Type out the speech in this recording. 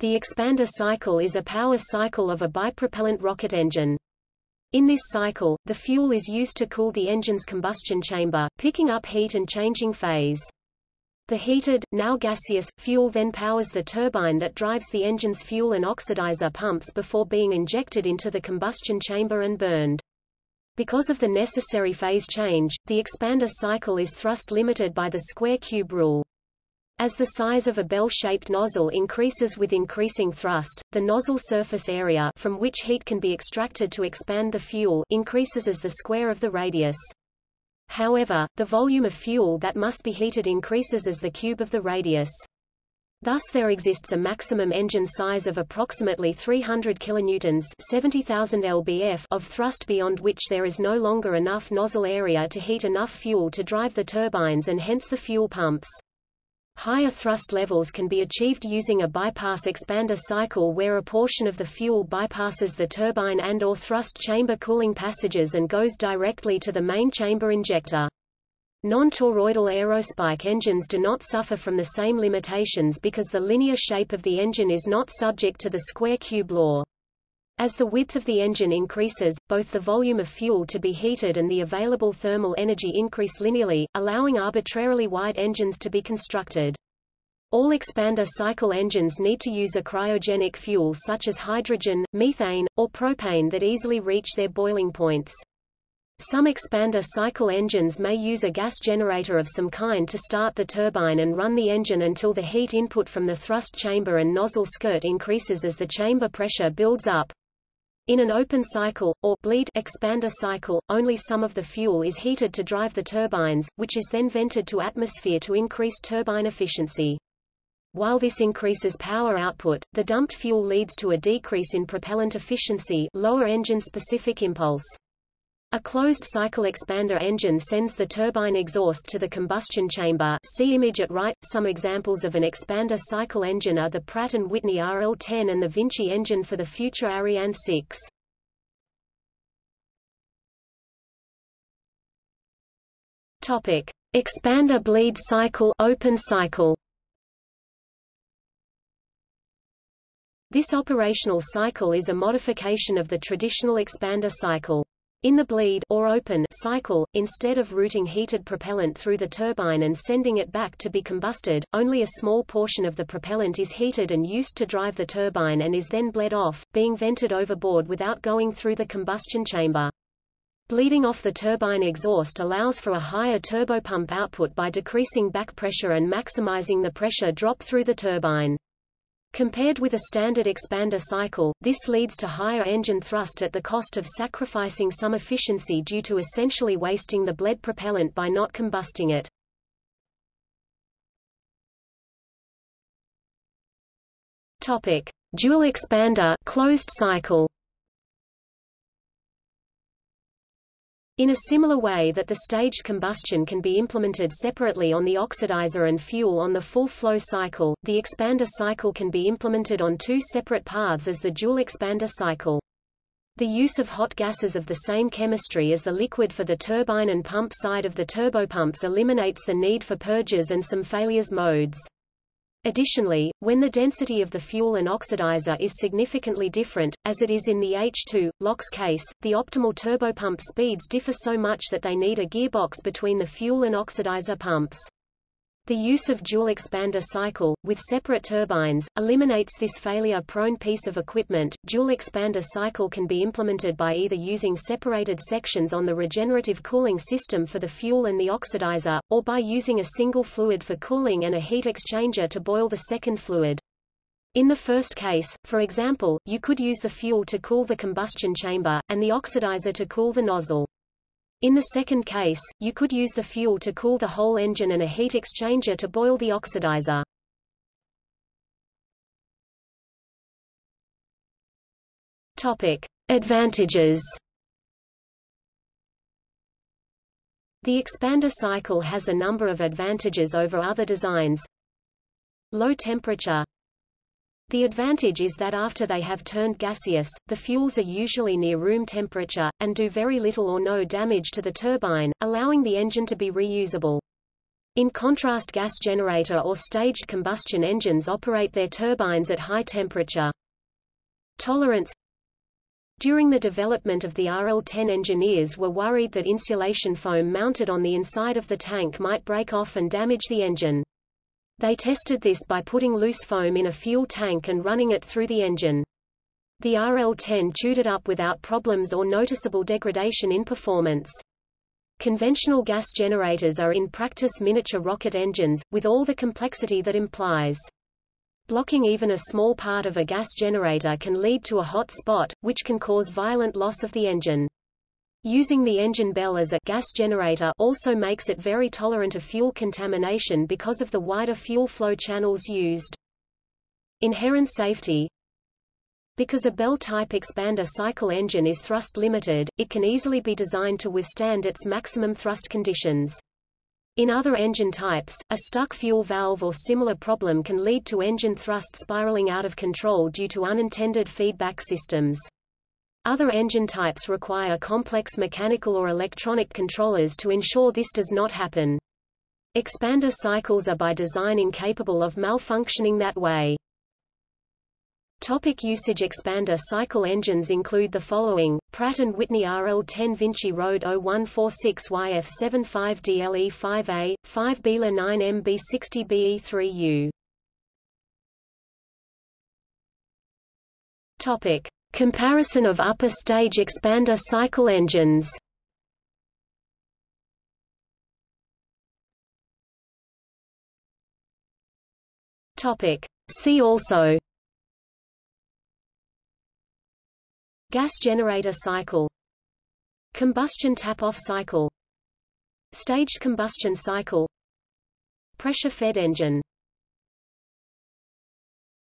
The expander cycle is a power cycle of a bipropellant rocket engine. In this cycle, the fuel is used to cool the engine's combustion chamber, picking up heat and changing phase. The heated, now gaseous, fuel then powers the turbine that drives the engine's fuel and oxidizer pumps before being injected into the combustion chamber and burned. Because of the necessary phase change, the expander cycle is thrust limited by the square cube rule. As the size of a bell-shaped nozzle increases with increasing thrust, the nozzle surface area from which heat can be extracted to expand the fuel increases as the square of the radius. However, the volume of fuel that must be heated increases as the cube of the radius. Thus there exists a maximum engine size of approximately 300 kilonewtons 70,000 lbf of thrust beyond which there is no longer enough nozzle area to heat enough fuel to drive the turbines and hence the fuel pumps. Higher thrust levels can be achieved using a bypass expander cycle where a portion of the fuel bypasses the turbine and or thrust chamber cooling passages and goes directly to the main chamber injector. Non-toroidal aerospike engines do not suffer from the same limitations because the linear shape of the engine is not subject to the square cube law. As the width of the engine increases, both the volume of fuel to be heated and the available thermal energy increase linearly, allowing arbitrarily wide engines to be constructed. All expander cycle engines need to use a cryogenic fuel such as hydrogen, methane, or propane that easily reach their boiling points. Some expander cycle engines may use a gas generator of some kind to start the turbine and run the engine until the heat input from the thrust chamber and nozzle skirt increases as the chamber pressure builds up. In an open cycle, or bleed expander cycle, only some of the fuel is heated to drive the turbines, which is then vented to atmosphere to increase turbine efficiency. While this increases power output, the dumped fuel leads to a decrease in propellant efficiency lower engine-specific impulse. A closed-cycle expander engine sends the turbine exhaust to the combustion chamber see image at right. Some examples of an expander cycle engine are the Pratt & Whitney RL-10 and the Vinci engine for the future Ariane 6. Topic. Expander bleed cycle open cycle This operational cycle is a modification of the traditional expander cycle. In the bleed or open cycle, instead of routing heated propellant through the turbine and sending it back to be combusted, only a small portion of the propellant is heated and used to drive the turbine and is then bled off, being vented overboard without going through the combustion chamber. Bleeding off the turbine exhaust allows for a higher turbopump output by decreasing back pressure and maximizing the pressure drop through the turbine. Compared with a standard expander cycle, this leads to higher engine thrust at the cost of sacrificing some efficiency due to essentially wasting the bled propellant by not combusting it. Topic: Dual expander closed cycle. In a similar way that the staged combustion can be implemented separately on the oxidizer and fuel on the full flow cycle, the expander cycle can be implemented on two separate paths as the dual expander cycle. The use of hot gases of the same chemistry as the liquid for the turbine and pump side of the turbopumps eliminates the need for purges and some failures modes. Additionally, when the density of the fuel and oxidizer is significantly different, as it is in the H2, LOX case, the optimal turbopump speeds differ so much that they need a gearbox between the fuel and oxidizer pumps. The use of dual expander cycle, with separate turbines, eliminates this failure-prone piece of equipment. Dual expander cycle can be implemented by either using separated sections on the regenerative cooling system for the fuel and the oxidizer, or by using a single fluid for cooling and a heat exchanger to boil the second fluid. In the first case, for example, you could use the fuel to cool the combustion chamber, and the oxidizer to cool the nozzle. In the second case, you could use the fuel to cool the whole engine and a heat exchanger to boil the oxidizer. Topic. Advantages The expander cycle has a number of advantages over other designs. Low temperature the advantage is that after they have turned gaseous, the fuels are usually near room temperature, and do very little or no damage to the turbine, allowing the engine to be reusable. In contrast gas generator or staged combustion engines operate their turbines at high temperature. Tolerance During the development of the RL-10 engineers were worried that insulation foam mounted on the inside of the tank might break off and damage the engine. They tested this by putting loose foam in a fuel tank and running it through the engine. The RL-10 chewed it up without problems or noticeable degradation in performance. Conventional gas generators are in practice miniature rocket engines, with all the complexity that implies. Blocking even a small part of a gas generator can lead to a hot spot, which can cause violent loss of the engine. Using the engine bell as a gas generator also makes it very tolerant of fuel contamination because of the wider fuel flow channels used. Inherent safety Because a Bell-type expander cycle engine is thrust limited, it can easily be designed to withstand its maximum thrust conditions. In other engine types, a stuck fuel valve or similar problem can lead to engine thrust spiraling out of control due to unintended feedback systems. Other engine types require complex mechanical or electronic controllers to ensure this does not happen. Expander cycles are by design incapable of malfunctioning that way. Topic usage Expander cycle engines include the following, Pratt & Whitney RL-10 Vinci Road 0146YF75DLE5A, 5 Biela 9MB60BE3U. Topic. Comparison of upper stage expander cycle engines. See also. Gas generator cycle. Combustion tap-off cycle. Staged combustion cycle. Pressure-fed engine